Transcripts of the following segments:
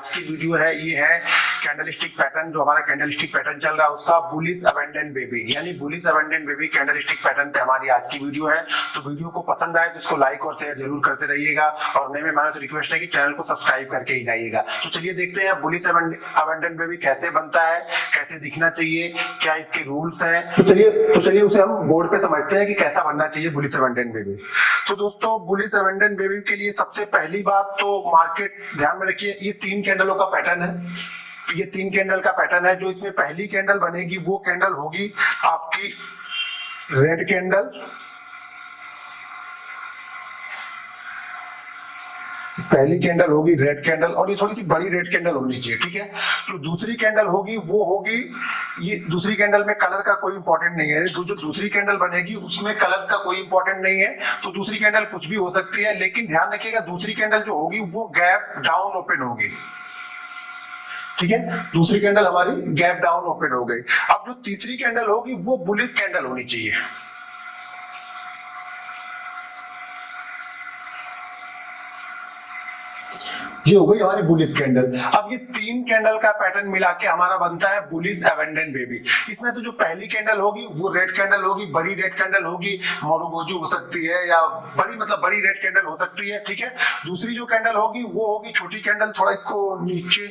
आज की वीडियो है, ये है कैंडलस्टिक पैटर्न जो हमारा कैंडलस्टिक पैटर्न चल रहा है, उसका बुलिस अबेंडेंट बेबी यानी bullish abandoned baby candlestick pattern पे हमारी आज की वीडियो है। तो वीडियो को पसंद आए तो इसको लाइक और शेयर ज़रूर करते रहिएगा और नए मेहमानों से रिक्वेस्ट है कि चैनल को सब्सक्राइब करके ही जाइएगा। तो चलिए देखते हैं बुलिस अबेंडेंट बेबी कैसे बनता है, कैसे दिखना चाहिए, क्या इसके रूल्स हैं। तो चलिए तो चलिए उसे हम बोर्ड पे समझते हैं कि कैसा बनना चाहिए बुलिस अबेंडेंट बेबी तो दोस्तों बुलिस अबेंडेंट बेबी के लिए सबसे पहली बात तो मार्केट ध्यान में रखिए, ये तीन कैंडलों का पैटर्न है। ये तीन कैंडल का पैटर्न है, जो इसमें पहली कैंडल बनेगी, वो कैंडल होगी आपकी रेड कैंडल पहली कैंडल होगी रेड कैंडल और ये थोड़ी सी बड़ी रेड कैंडल होनी चाहिए, ठीक है? जो दूसरी कैंडल होगी, वो होगी, ये दूसरी कैंडल में कलर का कोई इंपॉर्टेंट नहीं है। जो दूसरी कैंडल बनेगी, उसमें कलर का कोई इंपॉर्टेंट नहीं है। तो दूसरी कैंडल कुछ भी हो सकती है, लेकिन ध्यान रखिएगा, दूसरी कैंडल जो होगी, वो गैप डाउन ओपन होगी। ठीक है? दूसरी कैंडल हमारी गैप डाउन ओपन हो गई। अब जो तीसरी कैंडल होगी, वो बुलिस कैंडल होनी चाहिए। ये हो गई हमारी बुलिस कैंडल अब ये तीन कैंडल का पैटर्न मिला के हमारा बनता है बुलिस एवेंडेंट बेबी इसमें से जो पहली कैंडल होगी, वो रेड कैंडल होगी, बड़ी रेड कैंडल होगी मोरोबोजू हो सकती है या बड़ी मतलब बड़ी रेड कैंडल हो सकती है, ठीक है? दूसरी जो कैंडल होगी, वो होगी छोटी कैंडल थोड़ा इसको नीचे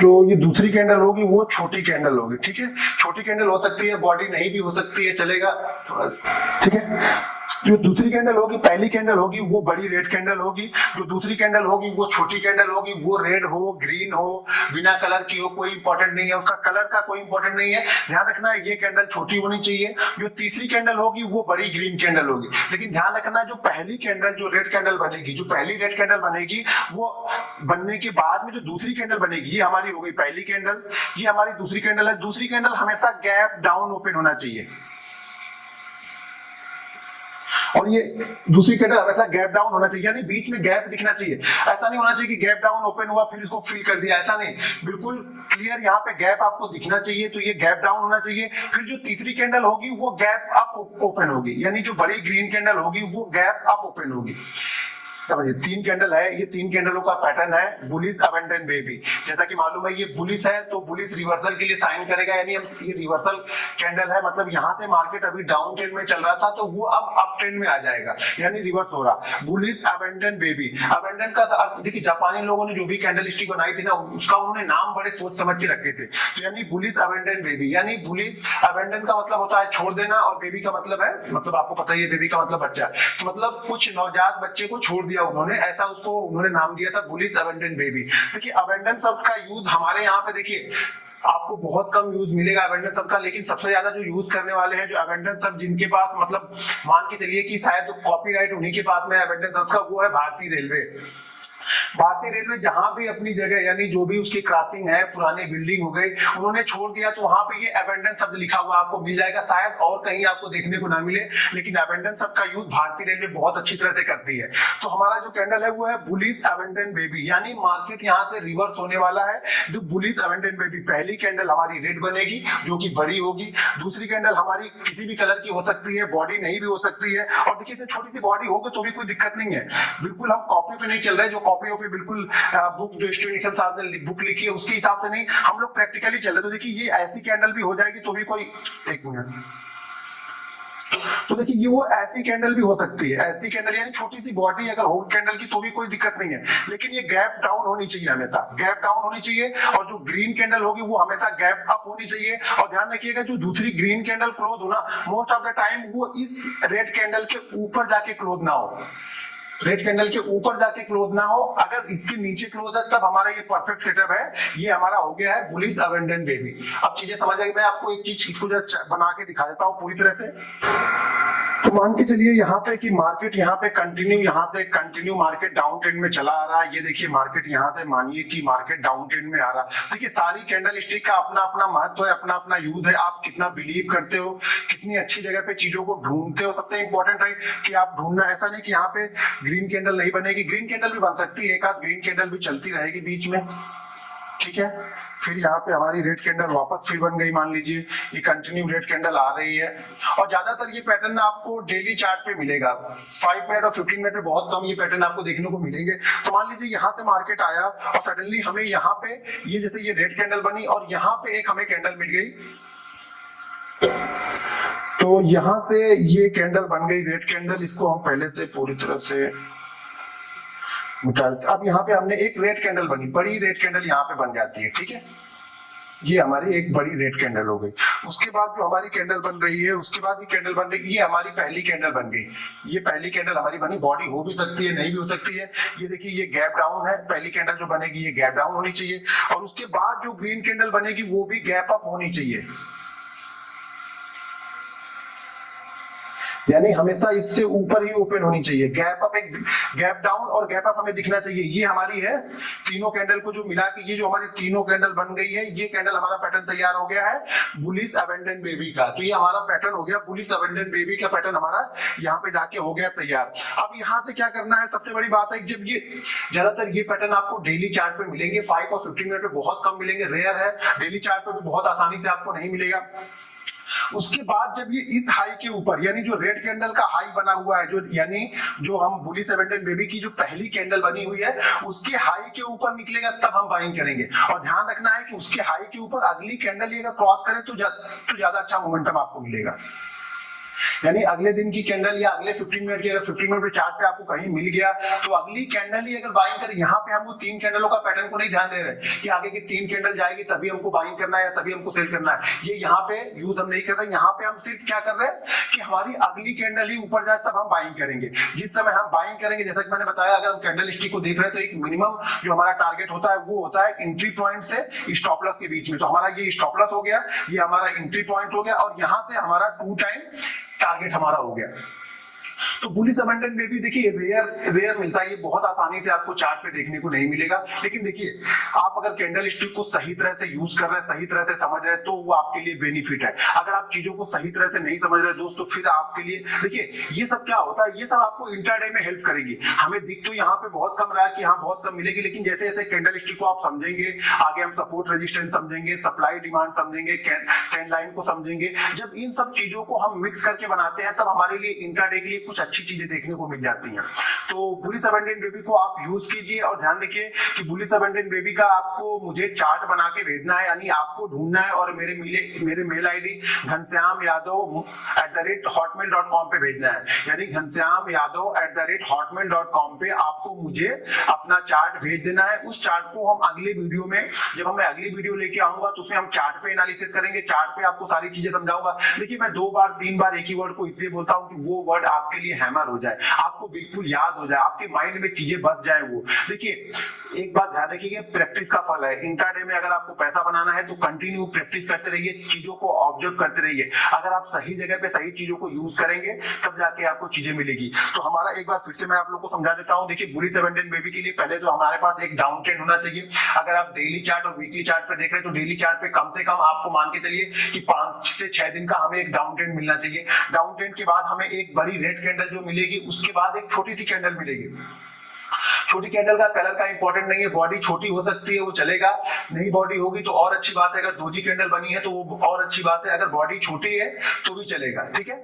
जो ये दूसरी कैंडल होगी, वो छोटी कैंडल होगी, ठीक है? छोटी कैंडल हो सकती है बॉडी नहीं भी हो सकती है, चलेगा, थोड़ा ठीक है? जो दूसरी कैंडल होगी, पहली कैंडल होगी, वो बड़ी रेड कैंडल होगी। जो दूसरी कैंडल होगी, वो छोटी कैंडल होगी, वो रेड हो ग्रीन हो, बिना कलर की हो, कोई इंपॉर्टेंट नहीं है। उसका कलर का कोई इंपॉर्टेंट नहीं है। ध्यान रखना, ये कैंडल छोटी होनी चाहिए। जो तीसरी कैंडल होगी, वो बड़ी ग्रीन कैंडल होगी। लेकिन ध्यान रखना, जो पहली कैंडल जो रेड कैंडल बनेगी, जो पहली रेड कैंडल बनेगी, वो बनने के बाद में जो दूसरी कैंडल बनेगी, ये हमारी हो गई पहली कैंडल ये हमारी दूसरी कैंडल है। दूसरी कैंडल हमेशा गैप डाउन ओपन होना चाहिए। और ये दूसरी कैंडल हमेशा गैप डाउन होना चाहिए, यानी बीच में गैप दिखना चाहिए। ऐसा नहीं होना चाहिए कि गैप डाउन ओपन हुआ, फिर इसको फिल कर दिया, ऐसा नहीं। बिल्कुल क्लियर यहाँ पे गैप आपको दिखना चाहिए तो ये गैप डाउन होना चाहिए। फिर जो तीसरी कैंडल होगी, वो गैप अप ओपन होगी। यानी जो बड़ी ग्रीन कैंडल होगी, वो गैप अप ओपन होगी। समझिए तीन कैंडल है, ये तीन कैंडलों का पैटर्न है बुलिस अबेंडन बेबी जैसा कि मालूम है, ये बुलिस है तो बुलिस रिवर्सल के लिए साइन करेगा, यानी ये रिवर्सल कैंडल है। मतलब यहाँ से मार्केट अभी डाउन ट्रेंड में चल रहा था तो वो अब अप ट्रेंड में आ जाएगा, यानी रिवर्स हो रहा। बुलिस अबेंडन बेबी अबेंडन का अर्थ, देखिए, जापानी लोगों ने जो भी कैंडल स्टिक बनाई थी ना, उसका उन्होंने नाम बड़े सोच समझ के रखे थे। तो यानी बुलिस अबेंडन बेबी यानी बुलिस अबेंडन का मतलब होता है छोड़ देना, और बेबी का मतलब है मतलब आपको पता ही है बेबी का मतलब बच्चा। तो मतलब कुछ नवजात बच्चे को छोड़ दिया दिया उन्होंने, ऐसा उसको उन्होंने नाम दिया था बुलिस अबेंडन बेबी देखिए अबेंडन शब्द का यूज़ हमारे यहाँ पे देखिए, आपको बहुत कम यूज़ मिलेगा अबेंडन शब्द का, लेकिन सबसे ज़्यादा जो यूज़ करने वाले हैं, जो अबेंडन शब्द जिनके पास मतलब मान के चलिए कि शायद कॉपीराइट उन्हीं के पास में अबेंडन शब्द का, वो है भारतीय रेलवे भारतीय रेलवे जहाँ भी अपनी जगह, यानी जो भी उसकी क्रॉसिंग है, पुरानी बिल्डिंग हो गई, उन्होंने छोड़ दिया तो वहाँ पे ये अबेंडन शब्द लिखा हुआ आपको मिल जाएगा। शायद और कहीं आपको देखने को ना मिले, लेकिन अबेंडन शब्द का यूज़ भारतीय रेलवे बहुत अच्छी तरह से करती है। तो हमारा जो कैंडल है, वो है बुलिस अबेंडन बेबी यानी मार्केट यहाँ से रिवर्स होने वाला है। जो बुलिस अबेंडन बेबी पहली कैंडल हमारी रेड बनेगी, जो की बड़ी होगी। दूसरी कैंडल हमारी किसी भी कलर की हो सकती है बॉडी नहीं भी हो सकती है। और देखिए छोटी सी बॉडी होगी तो भी कोई दिक्कत नहीं है। बिल्कुल हम कॉपी पे नहीं चल रहे जो कॉपी वॉपी बिल्कुल बुक जो स्टूडेंट साहब ने बुक लिखी है, उसके हिसाब से नहीं, हम लोग प्रैक्टिकली चल रहे तो देखिए, ये ऐसी कैंडल भी हो जाएगी तो भी कोई, एक मिनट तो देखिए, ये वो ऐसी कैंडल भी हो सकती है। ऐसी कैंडल यानी छोटी सी बॉडी अगर हो कैंडल की तो भी कोई दिक्कत नहीं है। लेकिन ये गैप डाउन होनी चाहिए हमेशा। गैप डाउन होनी चाहिए और जो ग्रीन कैंडल होगी, वो हमेशा गैप अप होनी चाहिए। और ध्यान रखिएगा, जो दूसरी ग्रीन कैंडल क्लोज हो ना मोस्ट ऑफ़ द टाइम वो इस रेड कैंडल के ऊपर जाके क्लोज ना हो। रेड कैंडल के ऊपर जाके क्लोज ना हो। अगर इसके नीचे क्लोज है, तब हमारा ये परफेक्ट सेटअप है। ये हमारा हो गया है बुलिस अवेंडेंट बेबी अब चीज़ें समझ आई मैं आपको एक चीज़ इसको बना के दिखा देता हूँ पूरी तरह से। तो मान के चलिए यहाँ पे कि मार्केट यहाँ पे कंटिन्यू यहाँ से कंटिन्यू मार्केट डाउन ट्रेंड में चला आ रहा है। ये देखिए मार्केट यहाँ से मानिए कि मार्केट डाउन ट्रेंड में आ रहा है। देखिए, सारी कैंडल स्टिक का अपना अपना महत्व है अपना अपना यूज़ है। आप कितना बिलीव करते हो, कितनी अच्छी जगह पे चीज़ों को ढूंढते हो, सबसे इंपॉर्टेंट है कि आप ढूंढना, ऐसा नहीं कि यहाँ पे ग्रीन कैंडल नहीं बनेगी। ग्रीन कैंडल भी बन सकती है, एक आध ग्रीन कैंडल भी चलती रहेगी बीच में। ठीक है? फिर यहाँ पे हमारी रेड कैंडल वापस फिर बन गई, मान लीजिए, ये कंटिन्यू रेड कैंडल आ रही है। और ज़्यादातर ये पैटर्न आपको डेली चार्ट पे मिलेगा। फाइव मिनट और फिफ्टीन मिनट में बहुत कम ये पैटर्न आपको देखने को मिलेंगे। तो मान लीजिए यहाँ से मार्केट आया और सडनली हमें यहाँ पे ये जैसे ये रेड कैंडल बनी और यहाँ पे एक हमें कैंडल मिल गई। तो यहाँ से ये कैंडल बन गई रेड कैंडल इसको हम पहले से पूरी तरह से निकालते अब यहाँ पे हमने एक रेड कैंडल बनी, बड़ी रेड कैंडल यहाँ पे बन जाती है, ठीक है? ये हमारी एक बड़ी रेड कैंडल हो गई। उसके बाद जो हमारी कैंडल बन रही है, उसके बाद ये कैंडल बन रही ये हमारी पहली कैंडल बन गई। ये पहली कैंडल हमारी बनी बॉडी हो भी सकती है, नहीं भी हो सकती है। ये देखिए, ये गैप डाउन है, पहली कैंडल जो बनेगी, ये गैप डाउन होनी चाहिए। और उसके बाद जो ग्रीन कैंडल बनेगी, वो भी गैप अप होनी चाहिए। यानी हमेशा इससे ऊपर ही ओपन होनी चाहिए। गैप अप एक गैप डाउन और गैप अप हमें दिखना चाहिए। ये हमारी है तीनों कैंडल को जो मिला के ये जो हमारी तीनों कैंडल बन गई है, ये कैंडल हमारा पैटर्न तैयार हो गया है बुलिस अबेंडेंट बेबी का। तो ये हमारा पैटर्न हो गया बुलिस अबेंडेंट बेबी का पैटर्न हमारा यहाँ पे जाके हो गया तैयार। अब यहाँ से क्या करना है? सबसे बड़ी बात है जब ये, ज़्यादातर ये पैटर्न आपको डेली चार्ट पे मिलेंगे। फाइव और फिफ्टीन मिनट में बहुत कम मिलेंगे। रेयर है। डेली चार्ट पे भी बहुत आसानी से आपको नहीं मिलेगा। उसके बाद जब ये इस हाई के ऊपर यानी जो रेड कैंडल का हाई बना हुआ है जो यानी जो हम बुली सेवेंटेड बेबी की जो पहली कैंडल बनी हुई है उसके हाई के ऊपर निकलेगा तब हम बाइंग करेंगे। और ध्यान रखना है कि उसके हाई के ऊपर अगली कैंडल ये अगर क्रॉस करें तो, तो ज़्यादा अच्छा मोमेंटम आपको मिलेगा। यानी अगले दिन की कैंडल या अगले 15 मिनट की अगर 15 मिनट चार्ट पे आपको कहीं मिल गया तो अगली कैंडल ही अगर बाइंग करें, यहाँ पे हमको तीन कैंडलों का पैटर्न को नहीं ध्यान दे रहे कि आगे की तीन कैंडल जाएगी, तभी हमको बाइंग करना है या तभी हमको सेल करना है। ये यहाँ पे यूज़ हम नहीं कर रहे, यहाँ पे हम सिर्फ़ क्या कर रहे हैं कि हमारी अगली कैंडल ही ऊपर जाए, तब हम बाइंग करेंगे। जिस समय हम बाइंग करेंगे, जैसा कि मैंने बताया, अगर हम कैंडल स्टिक को देख रहे हैं तो एक मिनिमम जो हमारा टारगेट होता है, वो होता है एंट्री पॉइंट से स्टॉपलस के बीच में। तो हमारा ये स्टॉपलस हो गया, ये हमारा एंट्री पॉइंट हो गया, और यहाँ से हमारा टू टाइम टारगेट हमारा हो गया। तो पुलिस अबंडन में भी देखिए रेयर रेयर मिलता है। ये बहुत आसानी से आपको चार्ट पे देखने को नहीं मिलेगा। लेकिन देखिए, आप अगर कैंडल स्टिक को सही तरह से यूज़ कर रहे हैं, सही तरह से समझ रहे हैं तो वो आपके लिए बेनिफिट है। अगर आप चीज़ों को सही तरह से नहीं समझ रहे दोस्त तो फिर आपके लिए देखिए, ये सब क्या होता है? ये सब आपको इंटरडे में हेल्प करेगी। हमें दिख तो यहाँ पे बहुत कम रहा है कि हाँ बहुत कम मिलेगी, लेकिन जैसे जैसे कैंडल स्टिक को आप समझेंगे, आगे हम सपोर्ट रेजिस्टेंस समझेंगे सप्लाई डिमांड समझेंगे ट्रेंड लाइन को समझेंगे। जब इन सब चीज़ों को हम मिक्स करके बनाते हैं, तब हमारे लिए इंटरडे के लिए कुछ अच्छी चीज़ें देखने को मिल जाती हैं। तो बुलिस अबेंडेंट बेबी को आप यूज़ कीजिए और ध्यान रखिए कि बुलिस अबेंडेंट बेबी का आपको मुझे चार्ट बना के भेजना है, यानी आपको ढूंढना है और मेरे मिले, मेरे mail ID Ghanshyam Yadav at the rate Hotmail dot com पे भेजना है। यानी Ghanshyam Yadav at the rate Hotmail dot com पे आपको मुझे अपना चार्ट भेज देना है। उस चार्ट को हम अगले वीडियो में, जब हम अगली वीडियो लेके आऊँगा तो उसमें हम चार्ट पे एनालिसिस करेंगे। चार्ट पे आपको सारी चीज़ें समझाऊँगा। देखिए, मैं दो बार, तीन बार एक ही वर्ड को इसलिए बोलता हूँ कि वो वर्ड आपके लिए हैमर हो जाए, आपको बिल्कुल याद हो जाए, आपके माइंड में चीज़ें बस जाए वो। देखिए, एक बात ध्यान रखिए प्रैक्टिस का फल है। इंटरडे में अगर आपको पैसा बनाना है तो कंटिन्यू प्रैक्टिस करते रहिए, चीज़ों को ऑब्ज़र्व करते रहिए। अगर आप सही जगह पे सही चीज़ों को यूज़ करेंगे, तब जाके आपको चीज़ें मिलेगी। तो हमारा एक बार फिर से मैं आप लोग को समझा देता हूँ, देखिए, बुरी सेवेंटेन बेबी के लिए पहले तो हमारे पास एक डाउन ट्रेंड होना चाहिए। अगर आप डेली चार्ट और वीकली चार्ट पे देख रहे हैं तो डेली चार्ट पे कम से कम आपको मान के चलिए कि पाँच से छह दिन का हमें एक डाउन ट्रेंड मिलना चाहिए। डाउन ट्रेंड के बाद हमें एक बड़ी रेड कैंडल जो मिलेगी उसके बाद एक छोटी सी कैंडल मिलेगी। छोटी कैंडल का कलर का इंपॉर्टेंट नहीं है बॉडी छोटी हो सकती है, वो चलेगा। नहीं बॉडी होगी तो और अच्छी बात है, अगर दो जी कैंडल बनी है तो वो और अच्छी बात है, अगर बॉडी छोटी है तो भी चलेगा, ठीक है?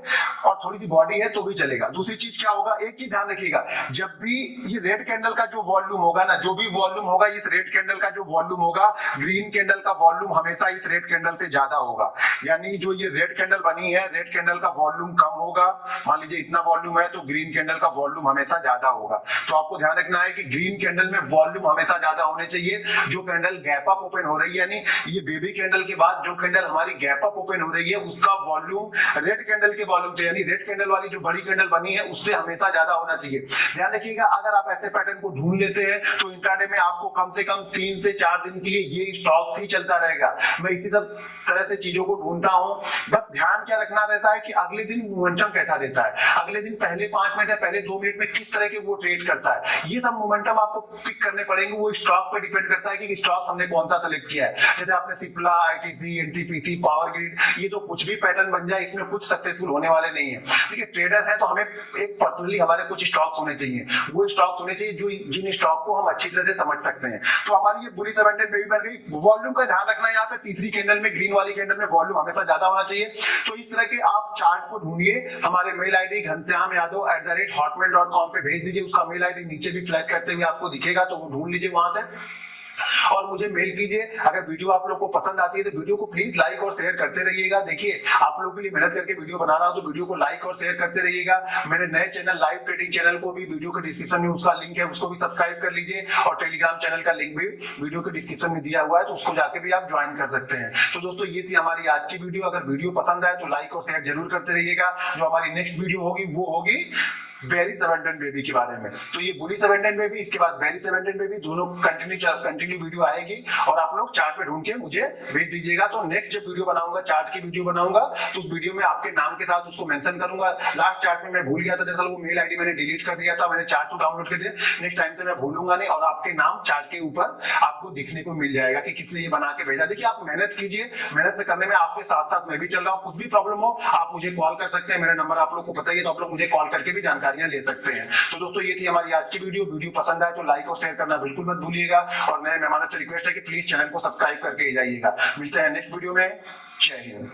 और थोड़ी सी बॉडी है तो भी चलेगा। दूसरी चीज़ क्या होगा? एक चीज़ ध्यान रखिएगा, जब भी ये रेड कैंडल का जो वॉल्यूम होगा ना, जो भी वॉल्यूम होगा, इस रेड कैंडल का जो वॉल्यूम होगा ग्रीन कैंडल का वॉल्यूम हमेशा इस रेड कैंडल से ज़्यादा होगा। यानी जो ये रेड कैंडल बनी है रेड कैंडल का वॉल्यूम कम होगा। मान लीजिए इतना वॉल्यूम है तो ग्रीन कैंडल का वॉल्यूम हमेशा ज़्यादा होगा। तो आपको ध्यान रखना है कि ग्रीन कैंडल में वॉल्यूम हमेशा ज़्यादा होने चाहिए। जो कैंडल गैप अप ओपन हो रही है, यानी ये बेबी कैंडल के बाद जो कैंडल हमारी गैप अप ओपन हो रही है, उसका वॉल्यूम रेड कैंडल के वॉल्यूम से, यानी रेड कैंडल वाली जो बड़ी कैंडल बनी है, उससे हमेशा ज़्यादा होना चाहिए। ध्यान रखिएगा, अगर आप ऐसे पैटर्न को ढूंढ लेते हैं तो इंट्राडे में आपको कम से कम तीन से चार दिन के लिए ये स्टॉक ही चलता रहेगा। मैं इसी सब तरह से चीज़ों को ढूंढता हूँ। बस ध्यान क्या रखना रहता है कि अगले दिन मोमेंटम कैसा देता है? अगले दिन पहले पाँच मिनट या पहले दो मिनट में किस तरह के वो ट्रेड करता है? ये सब मोमेंटम आपको पिक करने पड़ेंगे। वो स्टॉक पे डिपेंड करता है कि स्टॉक हमने कौन सा सेलेक्ट किया है। जैसे आपने Cipla ITC NTPC power grid ये जो कुछ भी पैटर्न बन जाए, इसमें कुछ सक्सेसफुल होने वाले नहीं है। ठीक है ट्रेडर है तो हमें एक पर्सनली हमारे कुछ स्टॉक्स होने चाहिए। वो स्टॉक्स होने चाहिए जो जिन स्टॉक को हम अच्छी तरह से समझ सकते हैं। तो हमारी ये बुरी सेवेंटी पे बन गई। वॉल्यूम का ध्यान रखना यहाँ पे। तीसरी कैंडल में ग्रीन वाली कैंडल में वॉल्यूम हमेशा ज़्यादा होना चाहिए। तो इस तरह के आप चार्ट को ढूंढिए। हमारे mail ID Ghanshyam Yadav at the rate Hotmail dot com पे भेज दीजिए। उसका मेल आईडी नीचे भी फ्लैग करते हुए आपको दिखेगा तो वो ढूंढ लीजिए वहाँ से। और मुझे मेल कीजिए। अगर वीडियो आप लोग को पसंद आती है तो वीडियो को प्लीज़ लाइक और शेयर करते रहिएगा। देखिए, आप लोगों के लिए मेहनत करके वीडियो बना रहा हूँ तो वीडियो को लाइक और शेयर करते रहिएगा। मेरे नए चैनल लाइव ट्रेडिंग चैनल को भी वीडियो के डिस्क्रिप्शन में उसका लिंक है, उसको भी सब्सक्राइब कर लीजिए। और टेलीग्राम चैनल का लिंक भी वीडियो के डिस्क्रिप्शन में दिया हुआ है तो उसको जाके भी आप ज्वाइन कर सकते हैं। तो दोस्तों, ये थी हमारी आज की वीडियो अगर वीडियो पसंद आए तो लाइक और शेयर ज़रूर करते रहिएगा। जो हमारी नेक्स्ट वीडियो होगी, वो होगी बेरी सेवेंटन बेबी के बारे में। तो ये बुरी सेवेंटन बेबी इसके बाद बेरी सेवेंटन बेबी दोनों कंटिन्यू कंटिन्यू वीडियो आएगी और आप लोग चार्ट पे ढूंढ के मुझे भेज दीजिएगा। तो नेक्स्ट जब वीडियो बनाऊँगा चार्ट की वीडियो बनाऊँगा तो उस वीडियो में आपके नाम के साथ उसको मेंशन करूँगा। लास्ट चार्ट में मैं भूल गया था दरअसल वो मेल आईडी मैंने डिलीट कर दिया था, मैंने चार्ट को डाउनलोड कर दिया। नेक्स्ट टाइम से मैं भूलूँगा नहीं और आपके नाम चार्ट के ऊपर आपको दिखने को मिल जाएगा कि कितने ये बना के भेजा। देखिए, आप मेहनत कीजिए। मेहनत करने में आपके साथ साथ मैं भी चल रहा हूँ। कुछ भी प्रॉब्लम हो, आप मुझे कॉल कर सकते हैं। मेरा नंबर आप लोग को पता ही है तो आप लोग मुझे कॉल करके भी जानकारियाँ ले सकते हैं। तो दोस्तों, ये थी हमारी आज की वीडियो। वीडियो पसंद आए तो लाइक और शेयर करना बिल्कुल मत भूलिएगा। और नए मेहमानों से रिक्वेस्ट है कि प्लीज़ चैनल को सब्सक्राइब करके जाइएगा। मिलते हैं नेक्स्ट वीडियो में। जय हिंद।